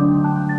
Música